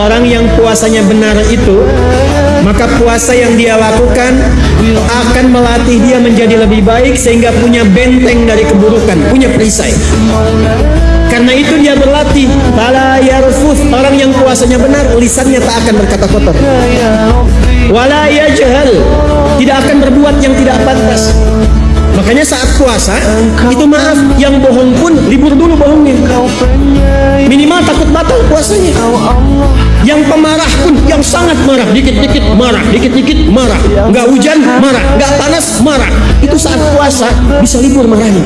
orang yang puasanya benar itu maka puasa yang dia lakukan akan melatih dia menjadi lebih baik sehingga punya benteng dari keburukan, punya perisai. Karena itu dia berlatih Orang yang puasanya benar Lisannya tak akan berkata kotor. Wala yajhal. Tidak akan berbuat yang tidak pantas. Makanya saat puasa Itu maaf Yang bohong pun libur dulu batal puasanya Yang pemarah pun Yang sangat marah. Dikit-dikit marah Dikit-dikit marah. Nggak hujan marah. Nggak panas marah. Itu saat puasa Bisa libur marahnya